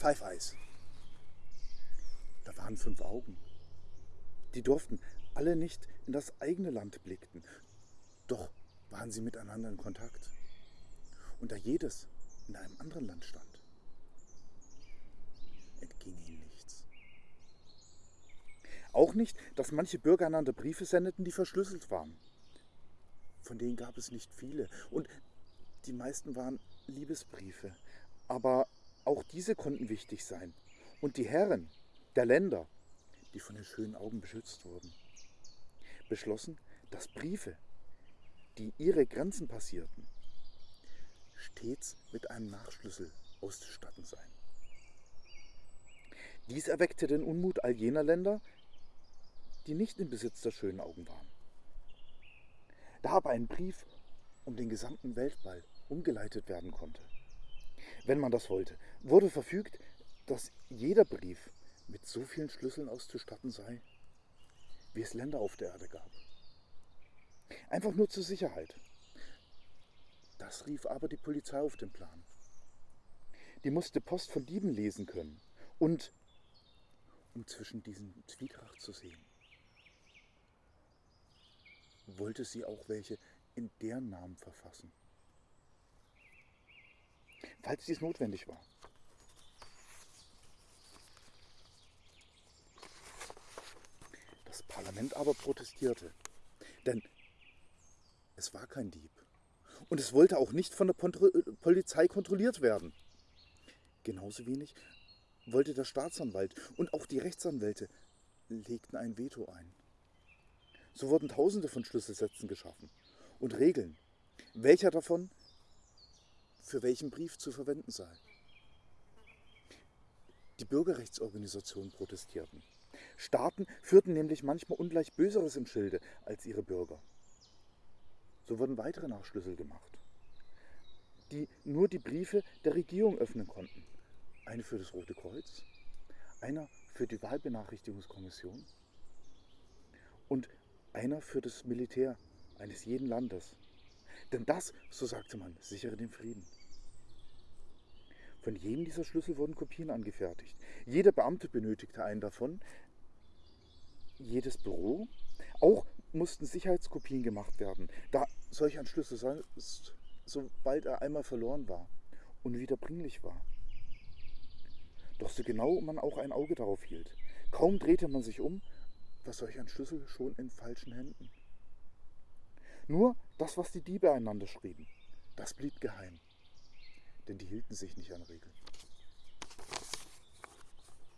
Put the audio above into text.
Five Eyes. Da waren fünf Augen. Die durften alle nicht in das eigene Land blickten. Doch waren sie miteinander in Kontakt. Und da jedes in einem anderen Land stand, entging ihnen nichts. Auch nicht, dass manche Bürger einander Briefe sendeten, die verschlüsselt waren. Von denen gab es nicht viele. Und die meisten waren Liebesbriefe. Aber auch diese konnten wichtig sein. Und die Herren der Länder, die von den schönen Augen beschützt wurden, beschlossen, dass Briefe, die ihre Grenzen passierten, stets mit einem Nachschlüssel auszustatten seien. Dies erweckte den Unmut all jener Länder, die nicht im Besitz der schönen Augen waren. Da aber ein Brief um den gesamten Weltball umgeleitet werden konnte, wenn man das wollte, wurde verfügt, dass jeder Brief mit so vielen Schlüsseln auszustatten sei, wie es Länder auf der Erde gab. Einfach nur zur Sicherheit. Das rief aber die Polizei auf den Plan. Die musste Post von Dieben lesen können und um zwischen diesen Zwietracht zu sehen, wollte sie auch welche in deren Namen verfassen, falls dies notwendig war. Das Parlament aber protestierte, denn es war kein Dieb und es wollte auch nicht von der Polizei kontrolliert werden. Genauso wenig wollte der Staatsanwalt und auch die Rechtsanwälte legten ein Veto ein. So wurden tausende von Schlüsselsätzen geschaffen und Regeln, welcher davon für welchen Brief zu verwenden sei. Die Bürgerrechtsorganisationen protestierten. Staaten führten nämlich manchmal ungleich Böseres im Schilde als ihre Bürger. So wurden weitere Nachschlüssel gemacht, die nur die Briefe der Regierung öffnen konnten. Eine für das Rote Kreuz, einer für die Wahlbenachrichtigungskommission und einer für das Militär eines jeden Landes. Denn das, so sagte man, sichere den Frieden. Von jedem dieser Schlüssel wurden Kopien angefertigt. Jeder Beamte benötigte einen davon, jedes Büro. Auch mussten Sicherheitskopien gemacht werden, da solch ein Schlüssel sonst, sobald er einmal verloren war, unwiederbringlich war. Doch so genau man auch ein Auge darauf hielt, kaum drehte man sich um, war solch ein Schlüssel schon in falschen Händen. Nur das, was die Diebe einander schrieben, das blieb geheim, denn die hielten sich nicht an Regeln.